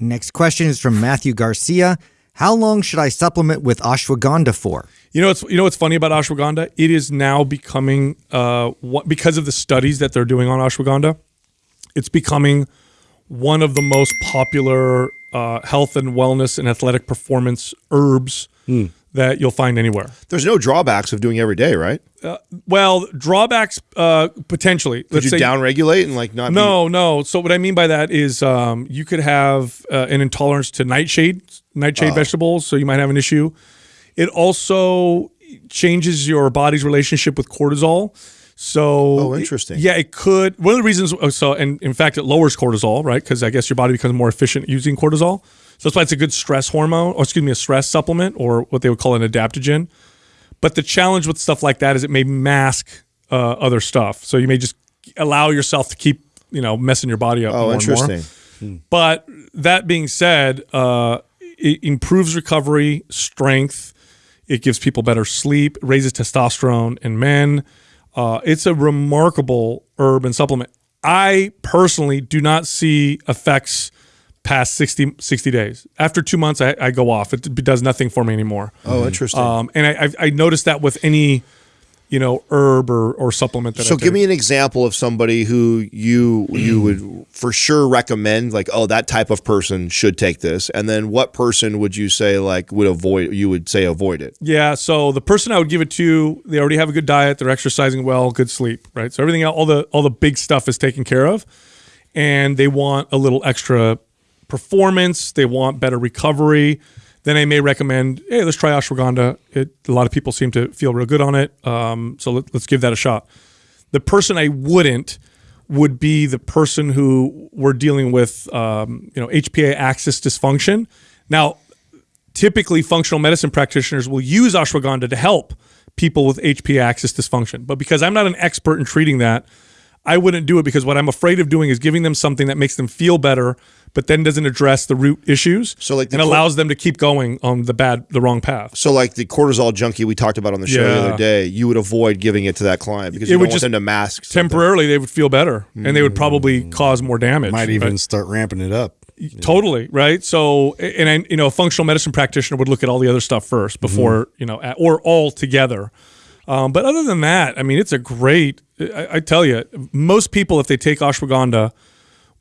Next question is from Matthew Garcia. How long should I supplement with ashwagandha for? You know what's you know what's funny about ashwagandha? It is now becoming uh what because of the studies that they're doing on ashwagandha, it's becoming one of the most popular uh, health and wellness and athletic performance herbs that you'll find anywhere. There's no drawbacks of doing every day, right? Uh, well, drawbacks uh, potentially. Could you downregulate and like not? No, no. So what I mean by that is um, you could have uh, an intolerance to nightshade, nightshade Oh. vegetables, so you might have an issue. It also changes your body's relationship with cortisol. So, Oh, interesting. yeah, it could. One of the reasons, oh, so, and in fact, it lowers cortisol, right? Because I guess your body becomes more efficient using cortisol. So that's why it's a good stress hormone, or excuse me, a stress supplement, or what they would call an adaptogen. But the challenge with stuff like that is it may mask uh, other stuff. So you may just allow yourself to keep, you know, messing your body up. Oh, more and more. interesting. But that being said, uh, it improves recovery, strength. It gives people better sleep, raises testosterone in men. Uh, it's a remarkable herb and supplement. I personally do not see effects past 60, 60 days. After two months, I, I go off. It does nothing for me anymore. Oh, interesting. Um, and I, I've, I noticed that with any, you know, herb or, or supplement that I So take. give me an example of somebody who you you would for sure recommend like oh that type of person should take this and then what person would you say like would avoid you would say avoid it Yeah, so the person I would give it to, they already have a good diet, they're exercising well, good sleep, right? So everything all the all the big stuff is taken care of, and they want a little extra performance, they want better recovery. Then I may recommend, hey, let's try ashwagandha. It, a lot of people seem to feel real good on it, um, so let, let's give that a shot. The person I wouldn't would be the person who we're dealing with, um, you know, HPA axis dysfunction. Now, typically functional medicine practitioners will use ashwagandha to help people with HPA axis dysfunction. But because I'm not an expert in treating that, I wouldn't do it because what I'm afraid of doing is giving them something that makes them feel better, but then doesn't address the root issues. So like the and allows them to keep going on the bad, the wrong path. so like the cortisol junkie we talked about on the show the other day you would avoid giving it to that client because It you would don't want just them to mask something. Temporarily, they would feel better, and they would probably Mm. cause more damage. Might even right? start ramping it up. Totally right. So, and I, you know, a functional medicine practitioner would look at all the other stuff first before you know, at, or all together. Um, but other than that, I mean, it's a great. I, I tell you, most people, if they take ashwagandha,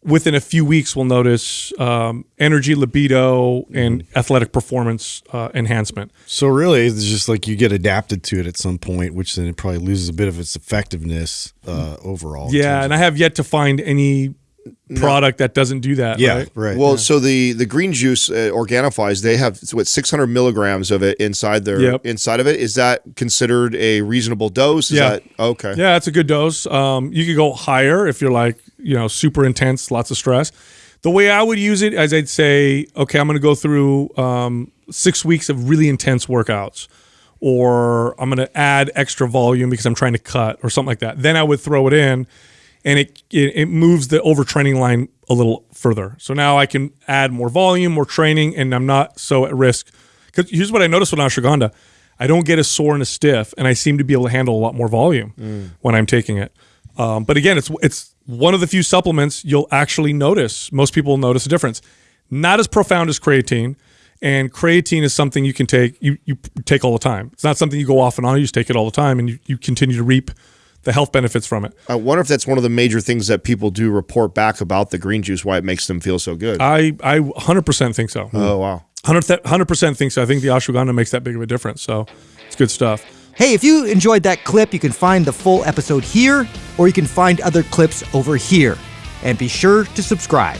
within a few weeks, we'll notice um, energy, libido, and athletic performance uh, enhancement. So really, it's just like you get adapted to it at some point, which then it probably loses a bit of its effectiveness uh, overall. Yeah, and I have yet to find any product that doesn't do that. Yeah, right. right. Well, so the the green juice uh, Organifi's, they have what 600 milligrams of it inside their Yep. inside of it. Is that considered a reasonable dose? Is Yeah. That, okay. Yeah, it's a good dose. Um, you could go higher if you're like, you know, super intense, lots of stress. The way I would use it is I'd say, okay, I'm going to go through um, six weeks of really intense workouts, or I'm going to add extra volume because I'm trying to cut or something like that. Then I would throw it in, and it it, it moves the overtraining line a little further. So now I can add more volume, more training, and I'm not so at risk. Because here's what I noticed with ashwagandha. I don't get as sore and as stiff, and I seem to be able to handle a lot more volume when I'm taking it. Um, but again, it's it's one of the few supplements you'll actually notice. Most people will notice a difference. Not as profound as creatine, and creatine is something you can take you you take all the time. It's not something you go off and on. You just take it all the time, and you, you continue to reap the health benefits from it. I wonder if that's one of the major things that people do report back about the green juice, why it makes them feel so good. I I 100% think so. oh wow. 100 percent think so. I think the ashwagandha makes that big of a difference. So it's good stuff. Hey, if you enjoyed that clip, you can find the full episode here, or you can find other clips over here. And be sure to subscribe.